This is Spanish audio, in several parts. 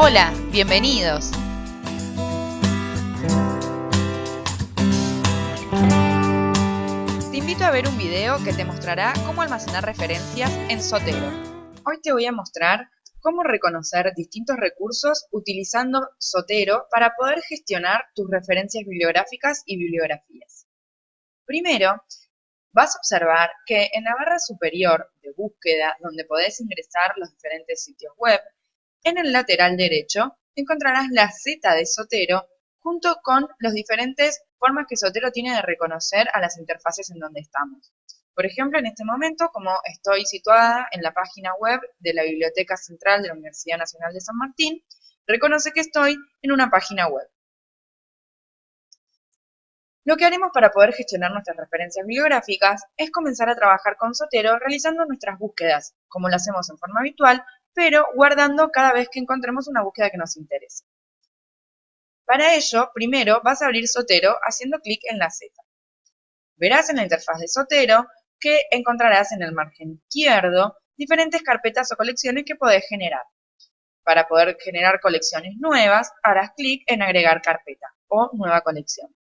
Hola, bienvenidos. Te invito a ver un video que te mostrará cómo almacenar referencias en Sotero. Hoy te voy a mostrar cómo reconocer distintos recursos utilizando Sotero para poder gestionar tus referencias bibliográficas y bibliografías. Primero, vas a observar que en la barra superior de búsqueda, donde podés ingresar los diferentes sitios web, en el lateral derecho encontrarás la Z de Sotero junto con las diferentes formas que Sotero tiene de reconocer a las interfaces en donde estamos. Por ejemplo, en este momento, como estoy situada en la página web de la Biblioteca Central de la Universidad Nacional de San Martín, reconoce que estoy en una página web. Lo que haremos para poder gestionar nuestras referencias bibliográficas es comenzar a trabajar con Sotero realizando nuestras búsquedas, como lo hacemos en forma habitual, pero guardando cada vez que encontremos una búsqueda que nos interese. Para ello, primero vas a abrir Sotero haciendo clic en la Z. Verás en la interfaz de Sotero que encontrarás en el margen izquierdo diferentes carpetas o colecciones que podés generar. Para poder generar colecciones nuevas, harás clic en agregar carpeta o nueva colección.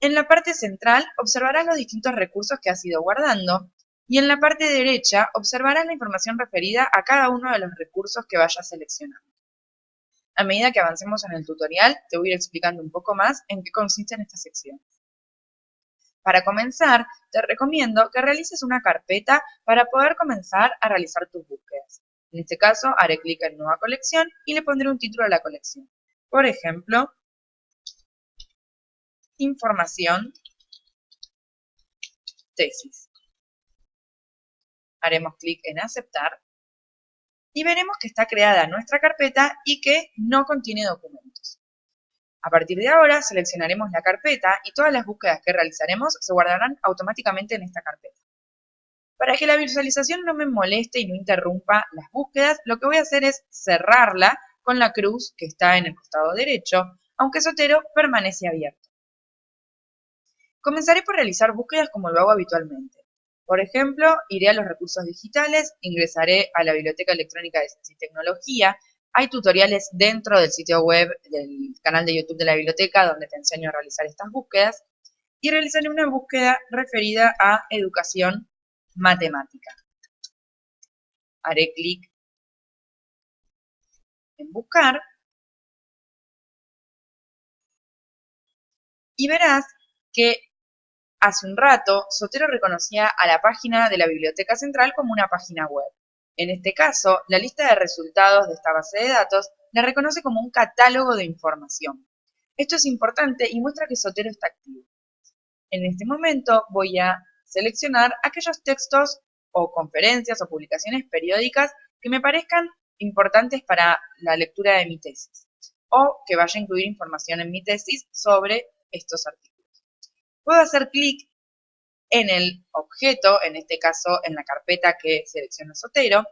En la parte central observarás los distintos recursos que has ido guardando y en la parte derecha observarás la información referida a cada uno de los recursos que vayas seleccionando. A medida que avancemos en el tutorial, te voy a ir explicando un poco más en qué consisten estas secciones. Para comenzar, te recomiendo que realices una carpeta para poder comenzar a realizar tus búsquedas. En este caso, haré clic en Nueva colección y le pondré un título a la colección. Por ejemplo, Información, tesis haremos clic en aceptar y veremos que está creada nuestra carpeta y que no contiene documentos. A partir de ahora seleccionaremos la carpeta y todas las búsquedas que realizaremos se guardarán automáticamente en esta carpeta. Para que la visualización no me moleste y no interrumpa las búsquedas, lo que voy a hacer es cerrarla con la cruz que está en el costado derecho, aunque Sotero permanece abierto. Comenzaré por realizar búsquedas como lo hago habitualmente. Por ejemplo, iré a los recursos digitales, ingresaré a la Biblioteca Electrónica de Ciencia y Tecnología. Hay tutoriales dentro del sitio web del canal de YouTube de la biblioteca donde te enseño a realizar estas búsquedas. Y realizaré una búsqueda referida a educación matemática. Haré clic en buscar y verás que Hace un rato, Sotero reconocía a la página de la Biblioteca Central como una página web. En este caso, la lista de resultados de esta base de datos la reconoce como un catálogo de información. Esto es importante y muestra que Sotero está activo. En este momento voy a seleccionar aquellos textos o conferencias o publicaciones periódicas que me parezcan importantes para la lectura de mi tesis o que vaya a incluir información en mi tesis sobre estos artículos puedo hacer clic en el objeto, en este caso en la carpeta que selecciono Sotero,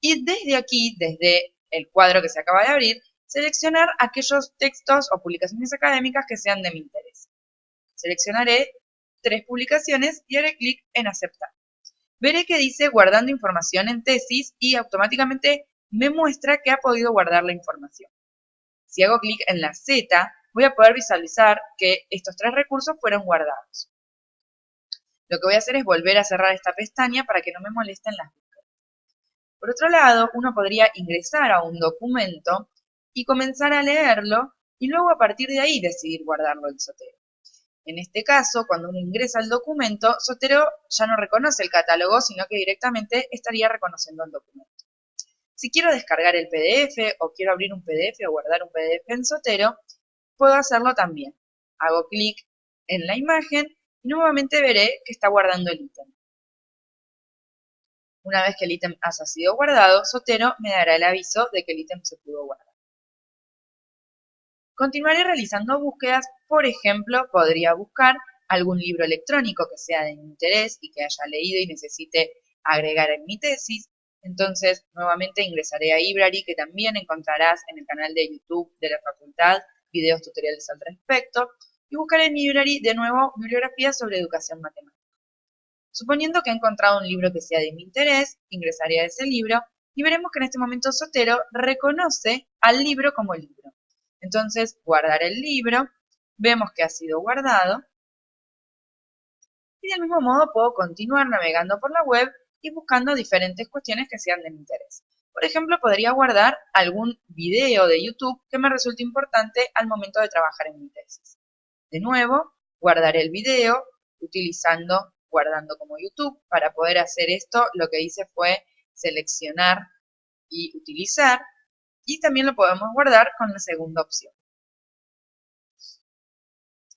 y desde aquí, desde el cuadro que se acaba de abrir, seleccionar aquellos textos o publicaciones académicas que sean de mi interés. Seleccionaré tres publicaciones y haré clic en aceptar. Veré que dice guardando información en tesis y automáticamente me muestra que ha podido guardar la información. Si hago clic en la Z, voy a poder visualizar que estos tres recursos fueron guardados. Lo que voy a hacer es volver a cerrar esta pestaña para que no me molesten las búsquedas. Por otro lado, uno podría ingresar a un documento y comenzar a leerlo y luego a partir de ahí decidir guardarlo en Sotero. En este caso, cuando uno ingresa al documento, Sotero ya no reconoce el catálogo, sino que directamente estaría reconociendo el documento. Si quiero descargar el PDF o quiero abrir un PDF o guardar un PDF en Sotero, puedo hacerlo también. Hago clic en la imagen y nuevamente veré que está guardando el ítem. Una vez que el ítem haya sido guardado, Sotero me dará el aviso de que el ítem se pudo guardar. Continuaré realizando búsquedas, por ejemplo, podría buscar algún libro electrónico que sea de mi interés y que haya leído y necesite agregar en mi tesis. Entonces, nuevamente ingresaré a Ibrary, que también encontrarás en el canal de YouTube de la facultad videos tutoriales al respecto, y buscaré en library de nuevo bibliografías sobre educación matemática. Suponiendo que he encontrado un libro que sea de mi interés, ingresaré a ese libro y veremos que en este momento Sotero reconoce al libro como libro. Entonces, guardar el libro, vemos que ha sido guardado, y del mismo modo puedo continuar navegando por la web y buscando diferentes cuestiones que sean de mi interés. Por ejemplo, podría guardar algún video de YouTube que me resulte importante al momento de trabajar en mi tesis. De nuevo, guardaré el video utilizando guardando como YouTube. Para poder hacer esto, lo que hice fue seleccionar y utilizar y también lo podemos guardar con la segunda opción.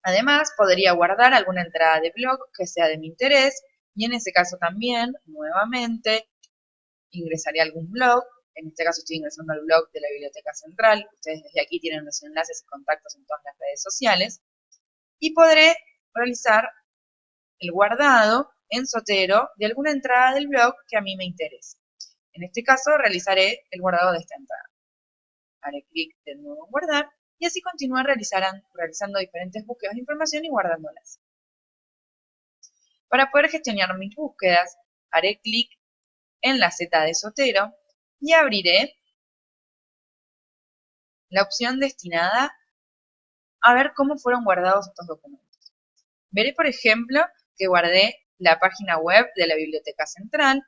Además, podría guardar alguna entrada de blog que sea de mi interés y en ese caso también, nuevamente, ingresaría a algún blog. En este caso estoy ingresando al blog de la Biblioteca Central. Ustedes desde aquí tienen los enlaces y contactos en todas las redes sociales. Y podré realizar el guardado en Sotero de alguna entrada del blog que a mí me interese. En este caso realizaré el guardado de esta entrada. Haré clic de nuevo en guardar y así continuar realizando diferentes búsquedas de información y guardándolas. Para poder gestionar mis búsquedas, haré clic en la Z de Sotero y abriré la opción destinada a ver cómo fueron guardados estos documentos. Veré, por ejemplo, que guardé la página web de la Biblioteca Central.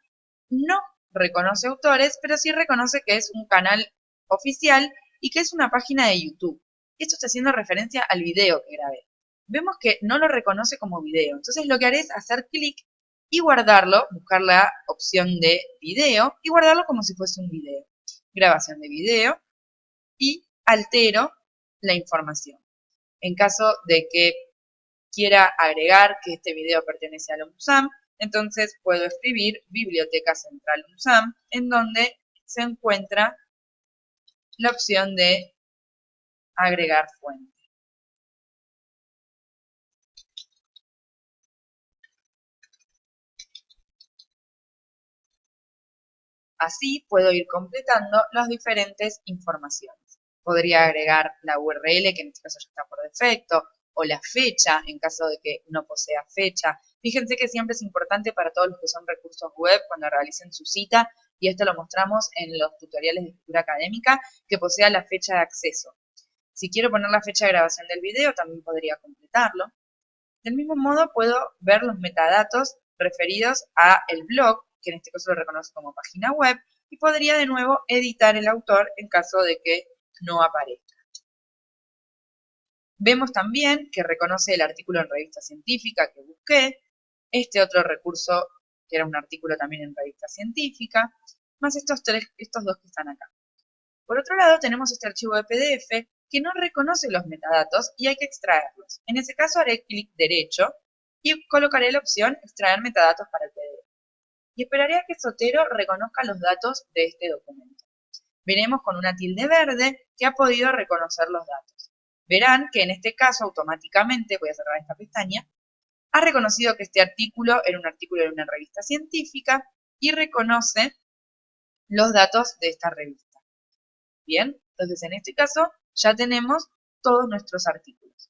No reconoce autores, pero sí reconoce que es un canal oficial y que es una página de YouTube. Esto está haciendo referencia al video que grabé. Vemos que no lo reconoce como video, entonces lo que haré es hacer clic y guardarlo, buscar la opción de video y guardarlo como si fuese un video. Grabación de video y altero la información. En caso de que quiera agregar que este video pertenece al UNSAM, entonces puedo escribir Biblioteca Central UNSAM, en donde se encuentra la opción de agregar fuente. Así puedo ir completando las diferentes informaciones. Podría agregar la URL, que en este caso ya está por defecto, o la fecha, en caso de que no posea fecha. Fíjense que siempre es importante para todos los que son recursos web cuando realicen su cita, y esto lo mostramos en los tutoriales de escritura académica, que posea la fecha de acceso. Si quiero poner la fecha de grabación del video, también podría completarlo. Del mismo modo, puedo ver los metadatos referidos a el blog, que en este caso lo reconozco como página web, y podría de nuevo editar el autor en caso de que no aparezca. Vemos también que reconoce el artículo en revista científica que busqué, este otro recurso que era un artículo también en revista científica, más estos dos que están acá. Por otro lado, tenemos este archivo de PDF que no reconoce los metadatos y hay que extraerlos. En ese caso haré clic derecho y colocaré la opción extraer metadatos para el PDF. Y esperaré a que Sotero reconozca los datos de este documento. Veremos con una tilde verde que ha podido reconocer los datos verán que en este caso automáticamente, voy a cerrar esta pestaña, ha reconocido que este artículo era un artículo de una revista científica y reconoce los datos de esta revista. Bien, entonces en este caso ya tenemos todos nuestros artículos.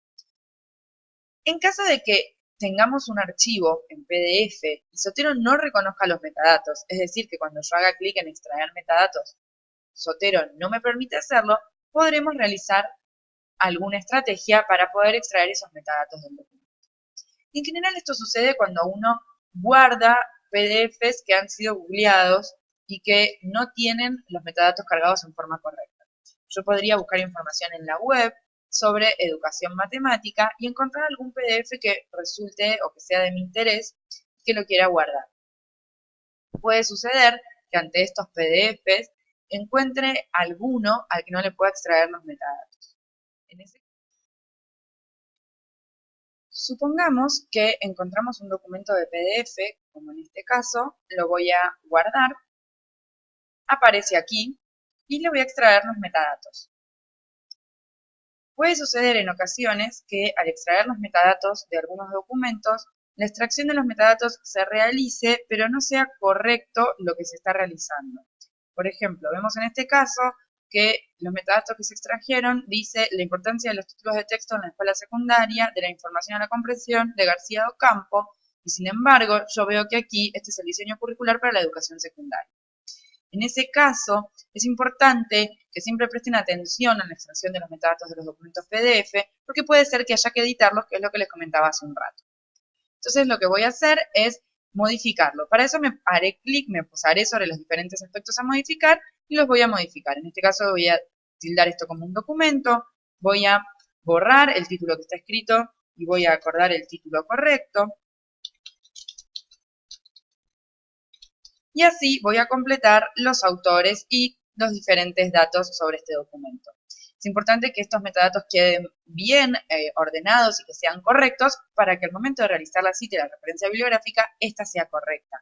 En caso de que tengamos un archivo en PDF y Sotero no reconozca los metadatos, es decir, que cuando yo haga clic en extraer metadatos, Sotero no me permite hacerlo, podremos realizar alguna estrategia para poder extraer esos metadatos del documento. En general esto sucede cuando uno guarda PDFs que han sido googleados y que no tienen los metadatos cargados en forma correcta. Yo podría buscar información en la web sobre educación matemática y encontrar algún PDF que resulte o que sea de mi interés que lo quiera guardar. Puede suceder que ante estos PDFs encuentre alguno al que no le pueda extraer los metadatos. Supongamos que encontramos un documento de PDF, como en este caso, lo voy a guardar, aparece aquí y le voy a extraer los metadatos. Puede suceder en ocasiones que al extraer los metadatos de algunos documentos, la extracción de los metadatos se realice, pero no sea correcto lo que se está realizando. Por ejemplo, vemos en este caso que los metadatos que se extrajeron dice la importancia de los títulos de texto en la escuela secundaria, de la información a la comprensión, de García Ocampo, y sin embargo yo veo que aquí este es el diseño curricular para la educación secundaria. En ese caso, es importante que siempre presten atención a la extracción de los metadatos de los documentos PDF, porque puede ser que haya que editarlos, que es lo que les comentaba hace un rato. Entonces, lo que voy a hacer es modificarlo. Para eso me haré clic, me posaré sobre los diferentes aspectos a modificar y los voy a modificar. En este caso voy a tildar esto como un documento, voy a borrar el título que está escrito y voy a acordar el título correcto. Y así voy a completar los autores y los diferentes datos sobre este documento. Es importante que estos metadatos queden bien eh, ordenados y que sean correctos para que al momento de realizar la cita y la referencia bibliográfica, esta sea correcta.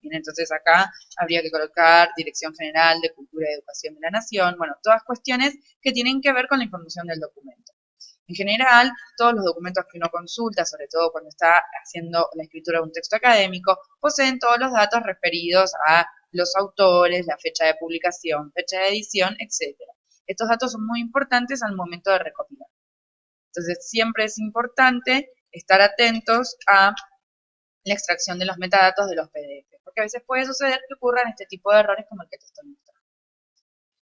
Bien, entonces acá habría que colocar Dirección General de Cultura y Educación de la Nación, bueno, todas cuestiones que tienen que ver con la información del documento. En general, todos los documentos que uno consulta, sobre todo cuando está haciendo la escritura de un texto académico, poseen todos los datos referidos a los autores, la fecha de publicación, fecha de edición, etc. Estos datos son muy importantes al momento de recopilar. Entonces, siempre es importante estar atentos a la extracción de los metadatos de los PDF, porque a veces puede suceder que ocurran este tipo de errores como el que te estoy mostrando.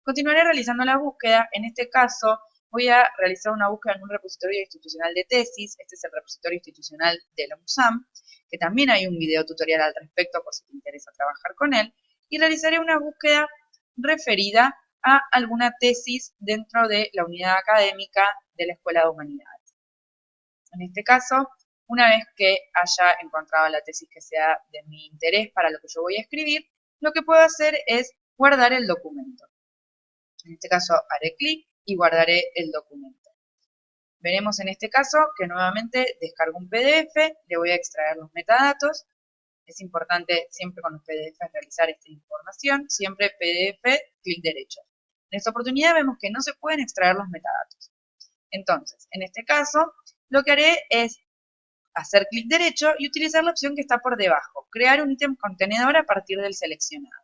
Continuaré realizando la búsqueda, en este caso voy a realizar una búsqueda en un repositorio institucional de tesis, este es el repositorio institucional de la MUSAM, que también hay un video tutorial al respecto por si te interesa trabajar con él, y realizaré una búsqueda referida a alguna tesis dentro de la unidad académica de la Escuela de Humanidades. En este caso, una vez que haya encontrado la tesis que sea de mi interés para lo que yo voy a escribir, lo que puedo hacer es guardar el documento. En este caso haré clic y guardaré el documento. Veremos en este caso que nuevamente descargo un PDF, le voy a extraer los metadatos. Es importante siempre con los PDF realizar esta información, siempre PDF, clic derecho. En esta oportunidad vemos que no se pueden extraer los metadatos. Entonces, en este caso, lo que haré es hacer clic derecho y utilizar la opción que está por debajo, crear un ítem contenedor a partir del seleccionado.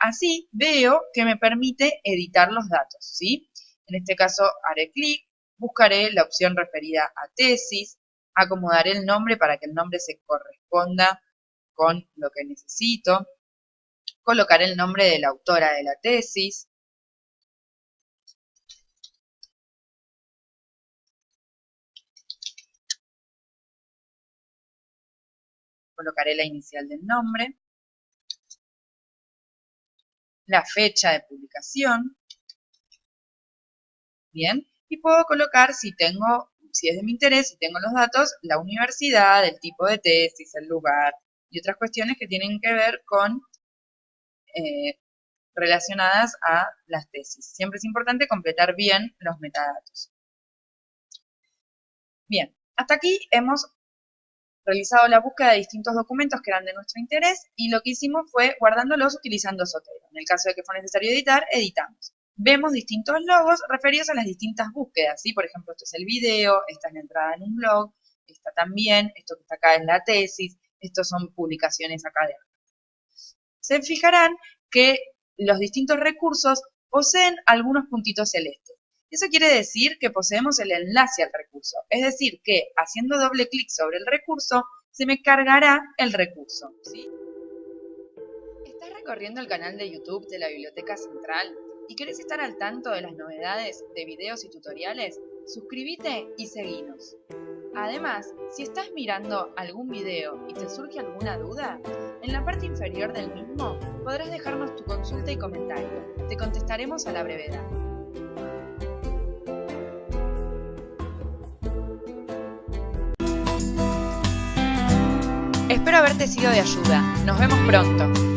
Así veo que me permite editar los datos, ¿sí? En este caso haré clic, buscaré la opción referida a tesis, acomodaré el nombre para que el nombre se corresponda con lo que necesito, colocaré el nombre de la autora de la tesis, colocaré la inicial del nombre, la fecha de publicación, bien, y puedo colocar si tengo, si es de mi interés, si tengo los datos, la universidad, el tipo de tesis, el lugar y otras cuestiones que tienen que ver con eh, relacionadas a las tesis. Siempre es importante completar bien los metadatos. Bien, hasta aquí hemos realizado la búsqueda de distintos documentos que eran de nuestro interés y lo que hicimos fue guardándolos utilizando Sotero. En el caso de que fue necesario editar, editamos. Vemos distintos logos referidos a las distintas búsquedas, ¿sí? Por ejemplo, esto es el video, esta es la entrada en un blog, esta también, esto que está acá es la tesis, estos son publicaciones académicas. Se fijarán que los distintos recursos poseen algunos puntitos celestes. Eso quiere decir que poseemos el enlace al recurso, es decir, que haciendo doble clic sobre el recurso, se me cargará el recurso. ¿Estás recorriendo el canal de YouTube de la Biblioteca Central y querés estar al tanto de las novedades de videos y tutoriales? Suscríbete y seguinos. Además, si estás mirando algún video y te surge alguna duda, en la parte inferior del mismo podrás dejarnos tu consulta y comentario. Te contestaremos a la brevedad. Espero haberte sido de ayuda. Nos vemos pronto.